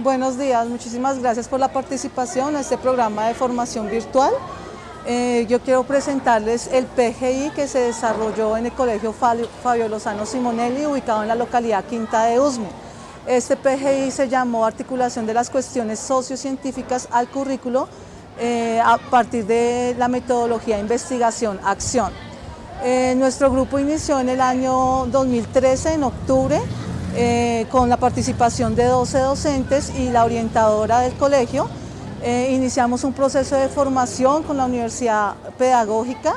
Buenos días, muchísimas gracias por la participación en este programa de formación virtual. Eh, yo quiero presentarles el PGI que se desarrolló en el Colegio Fabio Lozano Simonelli, ubicado en la localidad Quinta de Usme. Este PGI se llamó Articulación de las Cuestiones Sociocientíficas al Currículo eh, a partir de la metodología investigación-acción. Eh, nuestro grupo inició en el año 2013, en octubre, eh, con la participación de 12 docentes y la orientadora del colegio. Eh, iniciamos un proceso de formación con la Universidad Pedagógica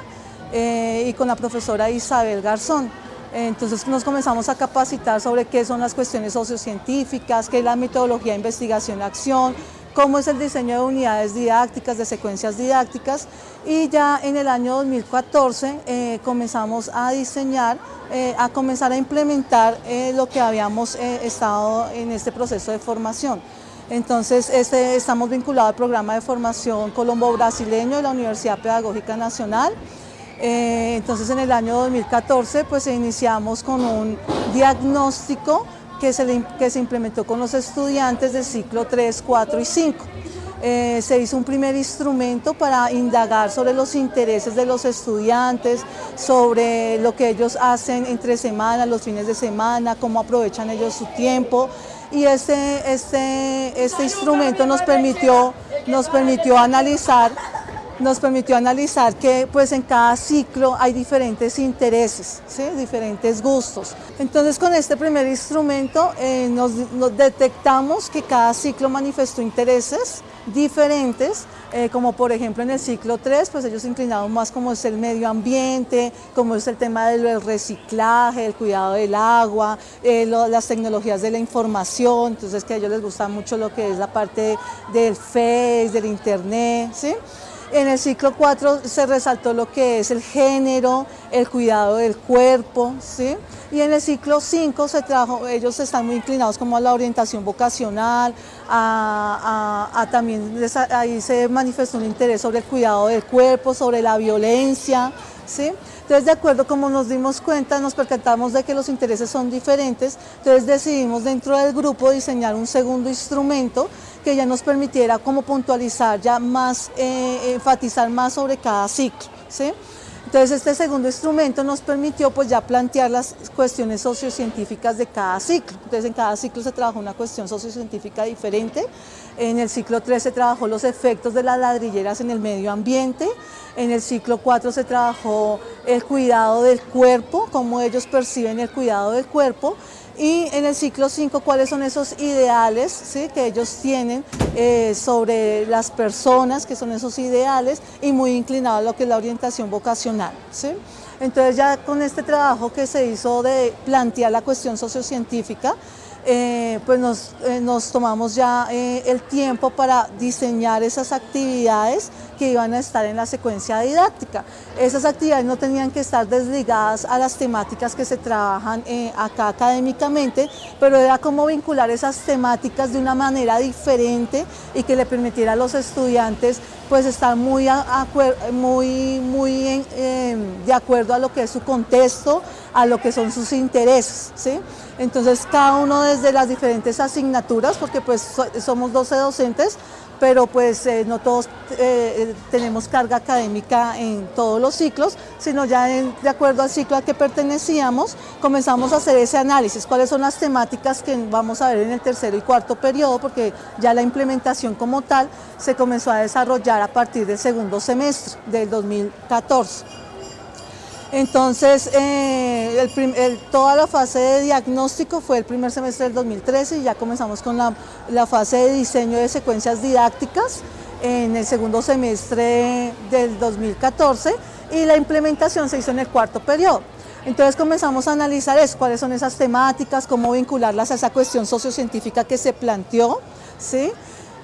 eh, y con la profesora Isabel Garzón. Entonces nos comenzamos a capacitar sobre qué son las cuestiones sociocientíficas, qué es la metodología de investigación-acción, cómo es el diseño de unidades didácticas, de secuencias didácticas y ya en el año 2014 eh, comenzamos a diseñar, eh, a comenzar a implementar eh, lo que habíamos estado en este proceso de formación. Entonces este, estamos vinculados al programa de formación colombo-brasileño de la Universidad Pedagógica Nacional. entonces en el año 2014 pues iniciamos con un diagnóstico que se, implementó con los estudiantes del ciclo 3, 4 y 5. Eh, se hizo un primer instrumento para indagar sobre los intereses de los estudiantes, sobre lo que ellos hacen entre semanas, los fines de semana, cómo aprovechan ellos su tiempo. Y este, este, este instrumento nos permitió, nos permitió analizar nos permitió analizar que pues en cada ciclo hay diferentes intereses, diferentes gustos. Entonces con este primer instrumento eh, nos, detectamos que cada ciclo manifestó intereses diferentes, eh, como por ejemplo en el ciclo 3, pues ellos inclinaron más como es el medio ambiente, como es el tema del reciclaje, el cuidado del agua, eh, las tecnologías de la información, entonces que a ellos les gusta mucho lo que es la parte del Face, del Internet, ¿sí? En el ciclo 4 se resaltó lo que es el género, el cuidado del cuerpo, ¿sí? Y en el ciclo 5 se trajo, ellos están muy inclinados como a la orientación vocacional, a, también ahí se manifestó un interés sobre el cuidado del cuerpo, sobre la violencia, ¿sí? Entonces, de acuerdo como nos dimos cuenta, nos percatamos de que los intereses son diferentes, entonces decidimos dentro del grupo diseñar un segundo instrumento que ya nos permitiera como puntualizar, ya más, eh, enfatizar más sobre cada ciclo. ¿sí? Entonces este segundo instrumento nos permitió pues ya plantear las cuestiones sociocientíficas de cada ciclo. Entonces en cada ciclo se trabajó una cuestión sociocientífica diferente. En el ciclo 3 se trabajó los efectos de las ladrilleras en el medio ambiente. En el ciclo 4 se trabajó el cuidado del cuerpo, cómo ellos perciben el cuidado del cuerpo. Y en el ciclo 5, cuáles son esos ideales ¿sí? que ellos tienen eh, sobre las personas, que son esos ideales, y muy inclinado a lo que es la orientación vocacional. ¿sí? Entonces ya con este trabajo que se hizo de plantear la cuestión sociocientífica, eh, pues nos, eh, nos, tomamos ya eh, el tiempo para diseñar esas actividades que iban a estar en la secuencia didáctica. Esas actividades no tenían que estar desligadas a las temáticas que se trabajan acá académicamente, pero era como vincular esas temáticas de una manera diferente y que le permitiera a los estudiantes pues estar muy, muy, muy de acuerdo a lo que es su contexto, a lo que son sus intereses. ¿sí? Entonces cada uno desde las diferentes asignaturas, porque pues somos 12 docentes, pero pues eh, no todos eh, tenemos carga académica en todos los ciclos, sino ya de acuerdo al ciclo al que pertenecíamos, comenzamos a hacer ese análisis, cuáles son las temáticas que vamos a ver en el tercero y cuarto periodo, porque ya la implementación como tal se comenzó a desarrollar a partir del segundo semestre del 2014. Entonces, eh, toda la fase de diagnóstico fue el primer semestre del 2013 y ya comenzamos con la, fase de diseño de secuencias didácticas en el segundo semestre del 2014 y la implementación se hizo en el cuarto periodo. Entonces comenzamos a analizar cuáles son esas temáticas, cómo vincularlas a esa cuestión sociocientífica que se planteó, ¿sí?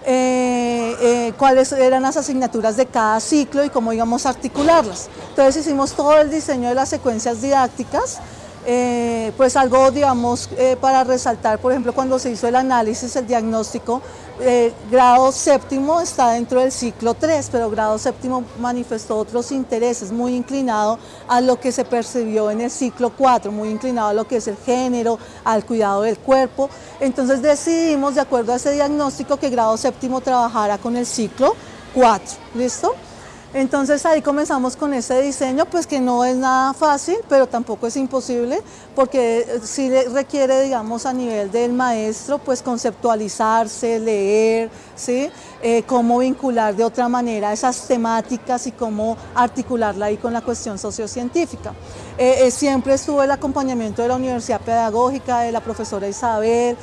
Eh, eh, cuáles eran las asignaturas de cada ciclo y cómo íbamos a articularlas. Entonces hicimos todo el diseño de las secuencias didácticas Eh, pues algo, digamos, eh, para resaltar, por ejemplo, cuando se hizo el análisis, el diagnóstico, eh, grado séptimo está dentro del ciclo 3, pero grado séptimo manifestó otros intereses, muy inclinado a lo que se percibió en el ciclo 4, muy inclinado a lo que es el género, al cuidado del cuerpo. Entonces decidimos, de acuerdo a ese diagnóstico, que grado séptimo trabajara con el ciclo 4, ¿listo? Entonces ahí comenzamos con ese diseño, pues que no es nada fácil, pero tampoco es imposible, porque eh, sí requiere, digamos, a nivel del maestro, pues conceptualizarse, leer, ¿sí? Eh, cómo vincular de otra manera esas temáticas y cómo articularla ahí con la cuestión sociocientífica. Eh, siempre estuvo el acompañamiento de la Universidad Pedagógica, de la profesora Isabel,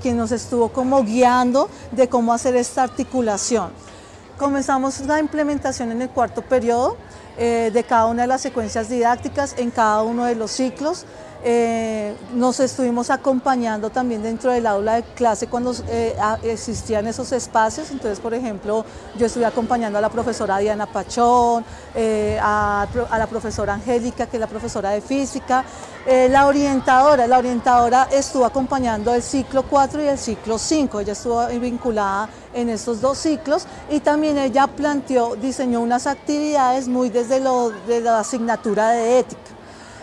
quien nos estuvo como guiando de cómo hacer esta articulación. Comenzamos la implementación en el cuarto periodo eh, de cada una de las secuencias didácticas en cada uno de los ciclos. Eh, nos estuvimos acompañando también dentro del aula de clase cuando eh, existían esos espacios, entonces por ejemplo yo estuve acompañando a la profesora Diana Pachón, eh, a, la profesora Angélica que es la profesora de física, la orientadora, la orientadora estuvo acompañando el ciclo 4 y el ciclo 5, ella estuvo vinculada en estos dos ciclos y también ella planteó, diseñó unas actividades muy desde lo, de la asignatura de ética.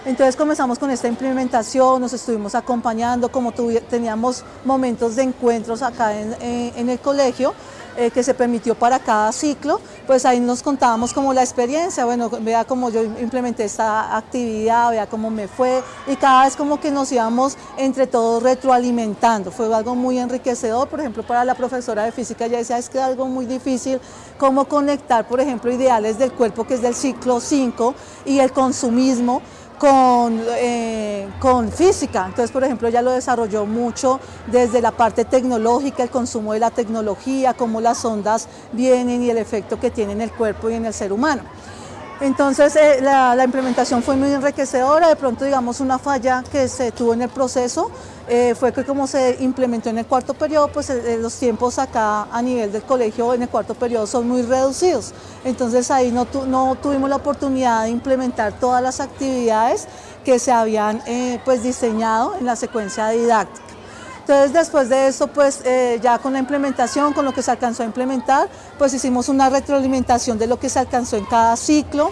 Entonces comenzamos con esta implementación, nos estuvimos acompañando, como teníamos momentos de encuentros acá en, el colegio, eh, que se permitió para cada ciclo, pues ahí nos contábamos como la experiencia, bueno, vea cómo yo implementé esta actividad, vea cómo me fue, y cada vez como que nos íbamos entre todos retroalimentando, fue algo muy enriquecedor, por ejemplo, para la profesora de física ya decía, es que es algo muy difícil, cómo conectar, por ejemplo, ideales del cuerpo, que es del ciclo 5, y el consumismo, con, eh, con física. Entonces, por ejemplo, ella lo desarrolló mucho desde la parte tecnológica, el consumo de la tecnología, cómo las ondas vienen y el efecto que tiene en el cuerpo y en el ser humano. Entonces eh, la, implementación fue muy enriquecedora, de pronto digamos una falla que se tuvo en el proceso eh, fue que como se implementó en el cuarto periodo, pues eh, los tiempos acá a nivel del colegio en el cuarto periodo son muy reducidos. Entonces ahí no, no tuvimos la oportunidad de implementar todas las actividades que se habían pues diseñado en la secuencia didáctica. Entonces después de eso, pues eh, ya con la implementación, con lo que se alcanzó a implementar, pues hicimos una retroalimentación de lo que se alcanzó en cada ciclo.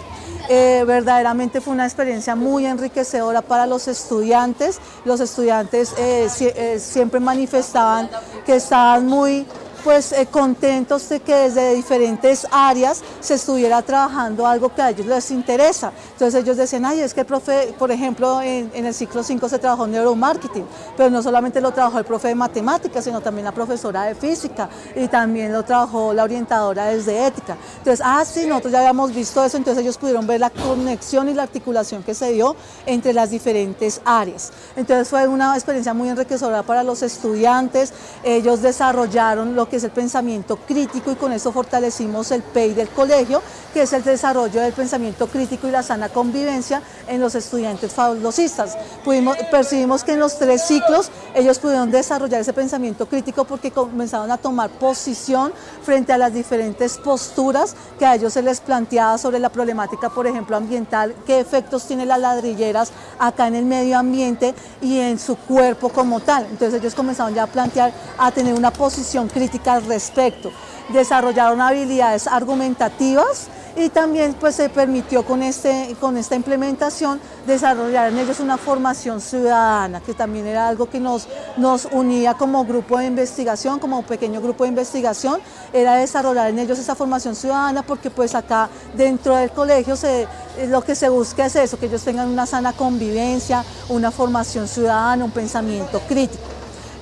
Eh, verdaderamente fue una experiencia muy enriquecedora para los estudiantes. Los estudiantes eh, siempre manifestaban que estaban muy pues eh, contentos de que desde diferentes áreas se estuviera trabajando algo que a ellos les interesa. Entonces ellos decían, ay, es que el profe, por ejemplo, en, el ciclo 5 se trabajó neuromarketing, pero no solamente lo trabajó el profe de matemáticas, sino también la profesora de física y también lo trabajó la orientadora desde ética. Entonces, ah, sí, nosotros ya habíamos visto eso, entonces ellos pudieron ver la conexión y la articulación que se dio entre las diferentes áreas. Entonces fue una experiencia muy enriquecedora para los estudiantes, ellos desarrollaron lo que es el pensamiento crítico y con eso fortalecimos el PEI del colegio, que es el desarrollo del pensamiento crítico y la sana convivencia en los estudiantes fabulosistas. Pudimos, percibimos que en los tres ciclos ellos pudieron desarrollar ese pensamiento crítico porque comenzaron a tomar posición frente a las diferentes posturas que a ellos se les planteaba sobre la problemática, por ejemplo, ambiental, qué efectos tienen las ladrilleras acá en el medio ambiente y en su cuerpo como tal. Entonces ellos comenzaron ya a plantear, a tener una posición crítica al respecto. Desarrollaron habilidades argumentativas y también pues se permitió con, este, con esta implementación desarrollar en ellos una formación ciudadana, que también era algo que nos, nos unía como grupo de investigación, como pequeño grupo de investigación, era desarrollar en ellos esa formación ciudadana porque pues acá dentro del colegio se, lo que se busca es eso, que ellos tengan una sana convivencia, una formación ciudadana, un pensamiento crítico.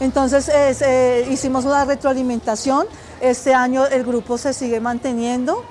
Entonces eh, hicimos una retroalimentación, este año el grupo se sigue manteniendo,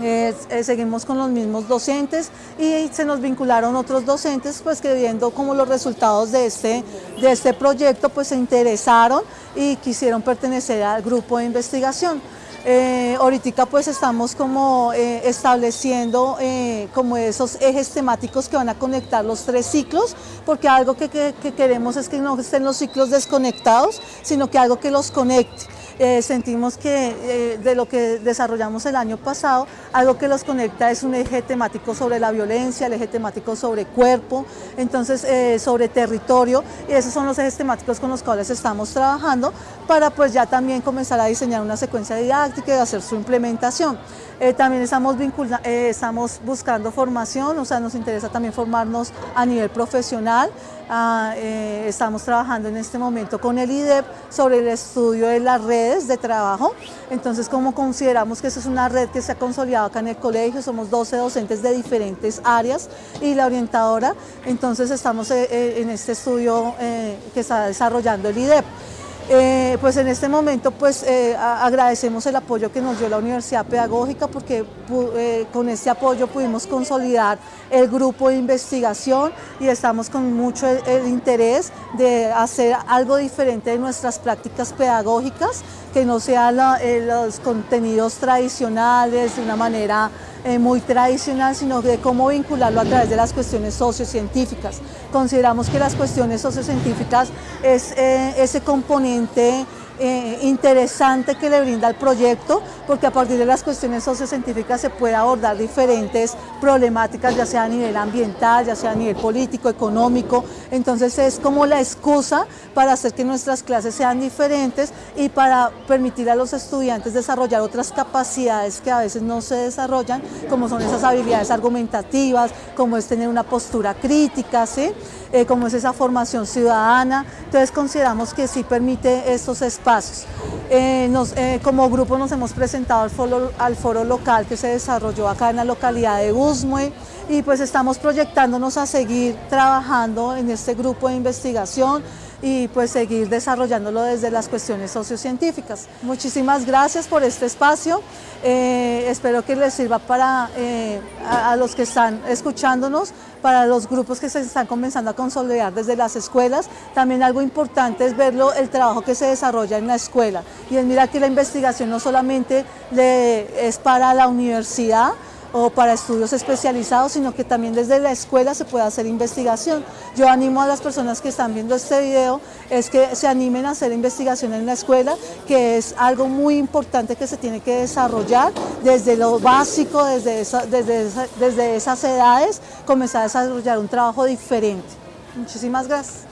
eh, seguimos con los mismos docentes y se nos vincularon otros docentes pues que viendo como los resultados de este, de este proyecto pues se interesaron y quisieron pertenecer al grupo de investigación. Eh, ahorita pues estamos como eh, estableciendo eh, como esos ejes temáticos que van a conectar los tres ciclos, porque algo que, queremos es que no estén los ciclos desconectados, sino que algo que los conecte. Eh, sentimos que eh, de lo que desarrollamos el año pasado, algo que los conecta es un eje temático sobre la violencia, el eje temático sobre cuerpo, entonces eh, sobre territorio, y esos son los ejes temáticos con los cuales estamos trabajando para pues ya también comenzar a diseñar una secuencia didáctica y hacer su implementación. También estamos, estamos buscando formación, o sea, nos interesa también formarnos a nivel profesional, ah, estamos trabajando en este momento con el IDEP sobre el estudio de las redes de trabajo. Entonces, como consideramos que esa es una red que se ha consolidado acá en el colegio, somos 12 docentes de diferentes áreas y la orientadora, entonces estamos eh, eh, en este estudio eh, que está desarrollando el IDEP. Eh, pues en este momento pues eh, agradecemos el apoyo que nos dio la Universidad Pedagógica porque eh, con este apoyo pudimos consolidar el grupo de investigación y estamos con mucho interés de hacer algo diferente de nuestras prácticas pedagógicas, que no sean los contenidos tradicionales de una manera eh, muy tradicional, sino de cómo vincularlo a través de las cuestiones sociocientíficas. Consideramos que las cuestiones sociocientíficas es eh, ese componente eh, interesante que le brinda el proyecto, porque a partir de las cuestiones sociocientíficas se puede abordar diferentes problemáticas, ya sea a nivel ambiental, ya sea a nivel político, económico, entonces es como la excusa para hacer que nuestras clases sean diferentes y para permitir a los estudiantes desarrollar otras capacidades que a veces no se desarrollan, como son esas habilidades argumentativas, como es tener una postura crítica, ¿sí? Eh, como es esa formación ciudadana, entonces consideramos que sí permite estos espacios. Eh, eh, como grupo nos hemos presentado al foro, al foro local que se desarrolló acá en la localidad de Usmue y pues estamos proyectándonos a seguir trabajando en este grupo de investigación, y pues seguir desarrollándolo desde las cuestiones sociocientíficas. Muchísimas gracias por este espacio, eh, espero que les sirva para eh, a, los que están escuchándonos, para los grupos que se están comenzando a consolidar desde las escuelas. También algo importante es verlo, el trabajo que se desarrolla en la escuela. Y es mira que la investigación no solamente es para la universidad, o para estudios especializados, sino que también desde la escuela se puede hacer investigación. Yo animo a las personas que están viendo este video es que se animen a hacer investigación en la escuela, que es algo muy importante que se tiene que desarrollar desde lo básico, desde, desde, desde esas edades, comenzar a desarrollar un trabajo diferente. Muchísimas gracias.